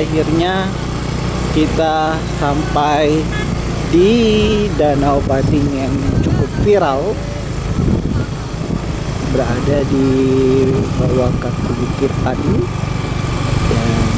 akhirnya kita sampai di Danau Pading yang cukup viral. Berada di bawah kaki Bukit Pading dan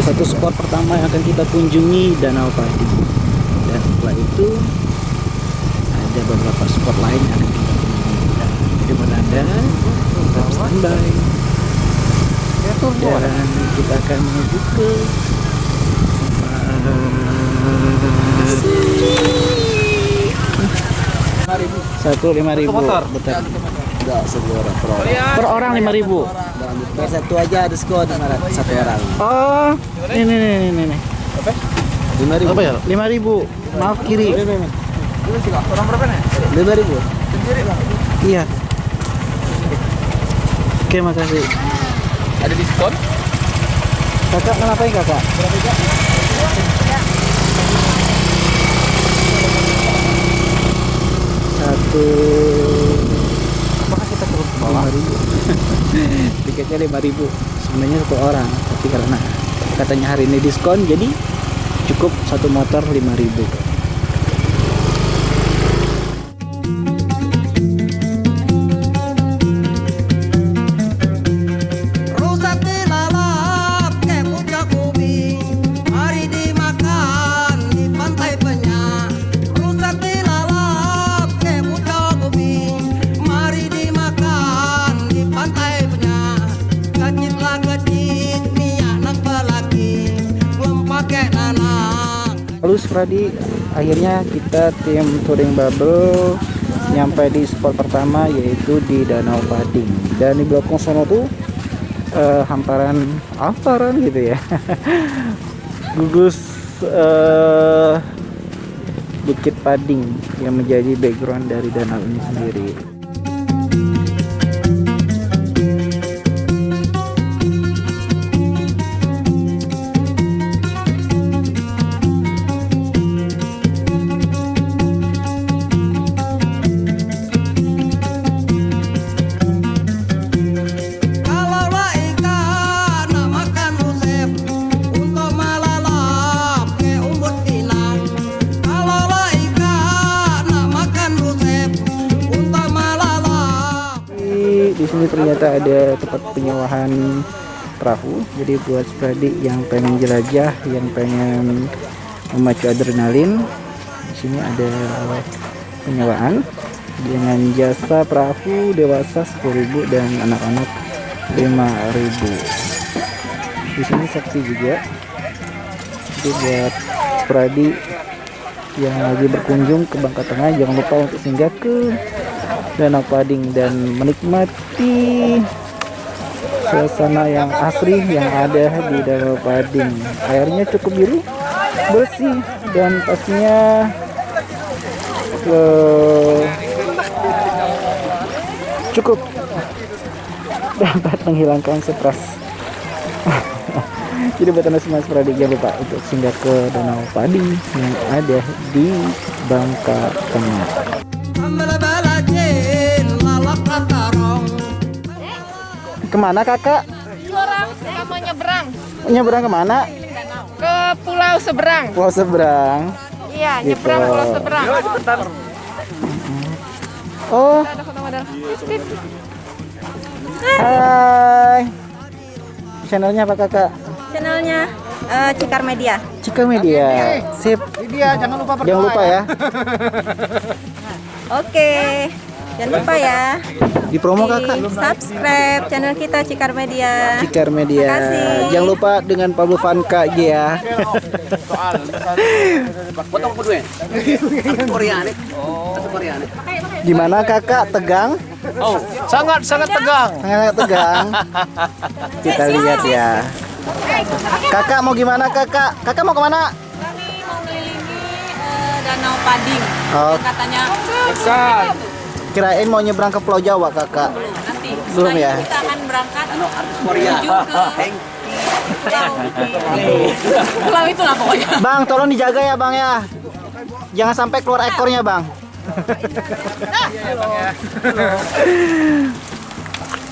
salah satu spot pertama yang akan kita kunjungi Danau Padi. Dan setelah itu ada beberapa spot lain yang akan kita kunjungi. Jadi buat anda tetap standby. Dan kita akan menuju ke satu lima ribu. Betul Enggak, sepuluh orang. Per orang. per orang lima ribu. Per satu aja diskon satu orang. oh ini nih nih nih Lima ribu. apa ya? Lima ribu. Maaf kiri. Orang berapa nih? Lima ribu. iya. Oke makasih. Ada diskon? kakak ngapain kakak? Satu. Apakah kita turun ke bawah? Ribu. Tiketnya lima ribu. Sebenarnya satu orang tapi karena katanya hari ini diskon jadi cukup satu motor 5000 Lalu Spradi akhirnya kita tim touring bubble nyampe di spot pertama yaitu di Danau Pading. Dan di belakang sana tuh eh, hamparan hamparan gitu ya. Gugus eh, Bukit Pading yang menjadi background dari danau ini sendiri sini ternyata ada tempat penyewaan perahu. Jadi buat Spradi yang pengen jelajah yang pengen memacu adrenalin di sini ada penyewaan dengan jasa perahu dewasa 10.000 dan anak-anak 5.000 di sini saksi juga. Jadi buat Spradi yang lagi berkunjung ke Bangka Tengah jangan lupa untuk singgah ke Danau Pading dan menikmati suasana yang asri yang ada di Danau Pading. Airnya cukup biru bersih dan pastinya eh, cukup dapat menghilangkan stres. Jadi buat anda semua Spradi jangan lupa untuk singgah ke Danau Pading yang ada di Bangka Tengah ke mana kakak? orang saya mau nyebrang nyebrang ke mana? ke pulau seberang. Pulau Seberang Iya, Gitu. nyebrang pulau seberang. oh hai channelnya apa kakak? channelnya eh, Cikar Media. Cika Media sip Dia jangan lupa jangan lupa ya Oke, jangan lupa ya di promo di kakak subscribe channel kita Cikar Media. Cikar Media Makasih. jangan lupa dengan Pablo Vanka ya Potong kedua. Korea nih. Satu Korea nih. gimana kakak tegang Oh, sangat sangat tegang. sangat tegang kita lihat ya kakak mau gimana kakak kakak mau ke mana Kami mau mengelilingi eh, Danau Pading. Oh. Katanya Kirain mau nyebrang ke Pulau Jawa, Kakak. nanti. Belum ya? itu Kita akan berangkat menuju ke pulau. Pulau itulah pokoknya. Bang, tolong dijaga ya, Bang ya. Jangan sampai keluar ekornya, Bang.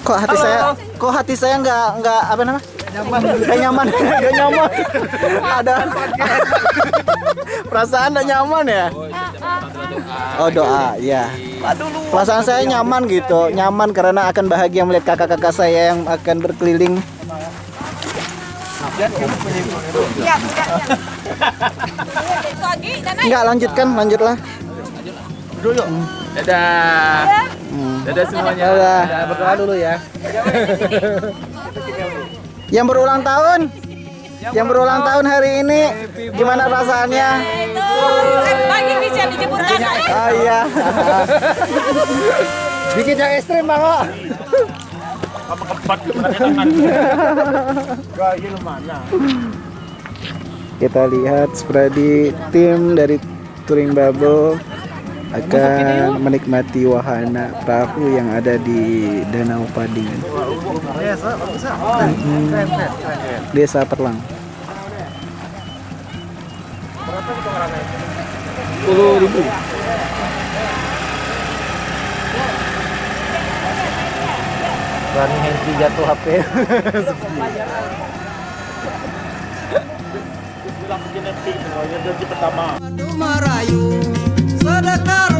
kok hati saya, kok hati saya nggak nggak apa nama? Nyaman. Nggak nyaman, nggak nyaman. Ada perasaan nggak nyaman ya? Oh doa, ya. Perasaan saya nyaman gitu, nyaman karena akan bahagia melihat kakak-kakak saya yang akan berkeliling. Lagi dan Enggak lanjutkan, lanjutlah. Dadah. Dadah semuanya. Dadah. Dadah, Berdoa dulu ya. Yang berulang tahun, yang berulang tahun hari ini, gimana perasaannya? itu pagi bisa dijemputkan. Oh iya. Bikin yang ekstrim bang oh. Kita lihat seperti tim dari Touring Bubble akan menikmati wahana perahu yang ada di Danau Pading. Desa Perlang. Sepuluh ribu. Rani Henry jatuh HP. Madu merayu cantar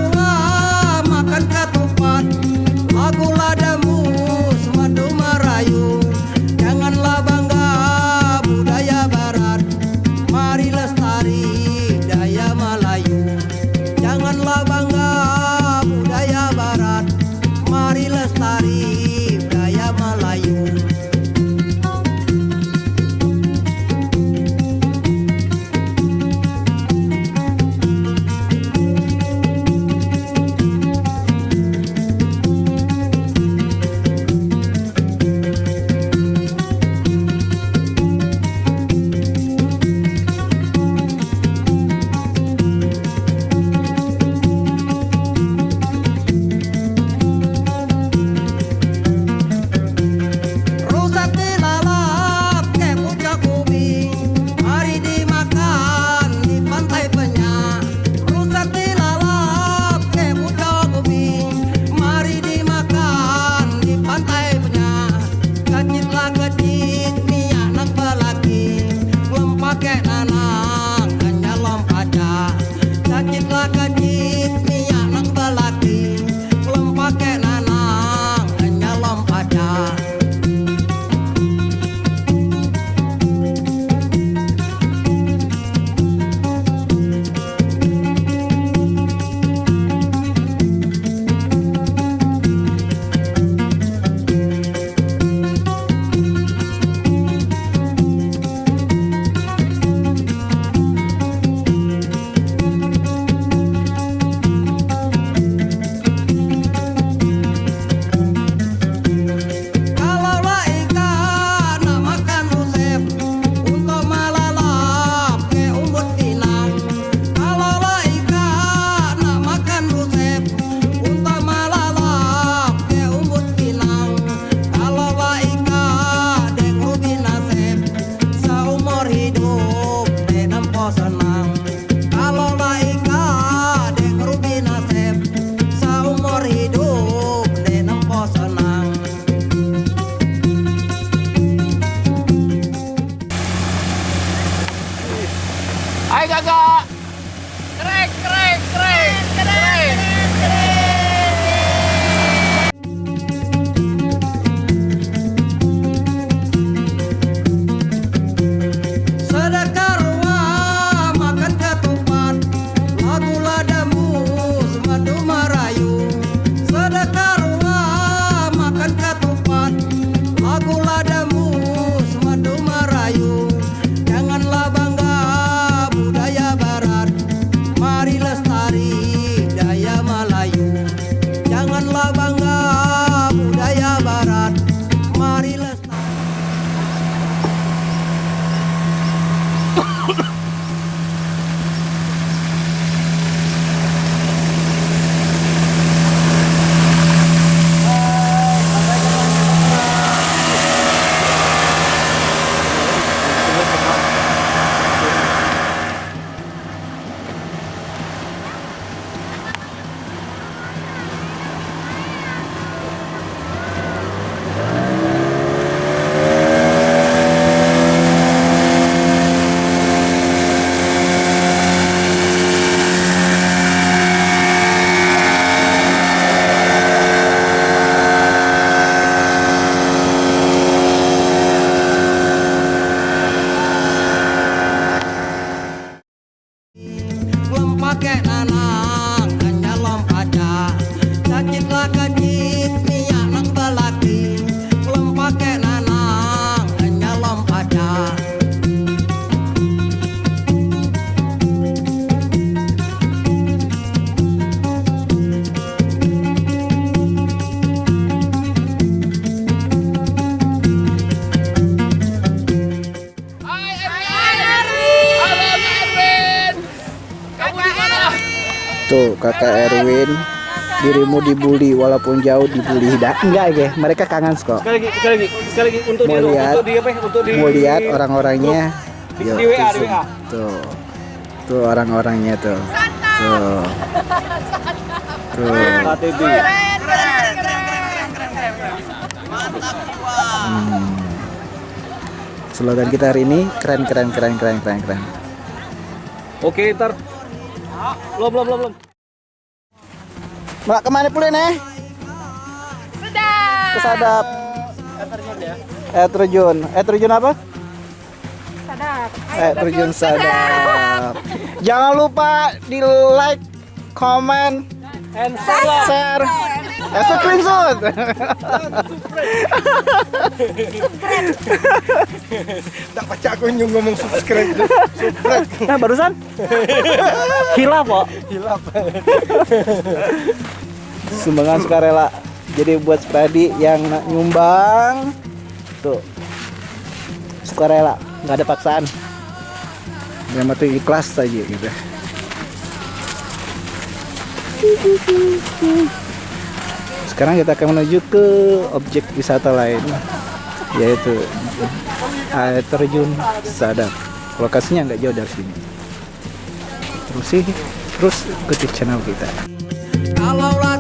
kakak Erwin dirimu dibully walaupun jauh dibully tidak enggak ya mereka kangen kok Sekali lagi, sekali lagi, sekali lagi untuk Mau di, lihat. untuk di apa? ya? Untuk di mau lihat orang-orangnya Di- di WA, tuh, di WA. tuh tuh orang-orangnya tuh tuh tuh KTB. slogan kita hari ini keren keren keren keren keren keren Oke, ntar. Belum, belum, belum, belum. Mbak ke mana pula nih Sudah. kesadap. Eh terjun. Eh terjun apa? Sadap. eh terjun sadap jangan lupa di like comment And share. Eh screenshot Tak baca aku nyung ngomong subscribe nah barusan? Hilaf kok Hilap sumbangan sukarela. Jadi buat Spradi yang nak nyumbang. Tuh. Sukarela. Nggak ada paksaan. Yang penting ikhlas saja gitu. Sekarang kita akan menuju ke objek wisata lain yaitu air terjun Sadap lokasinya nggak jauh dari sini. Terus sih terus ikuti channel kita. Kalaulah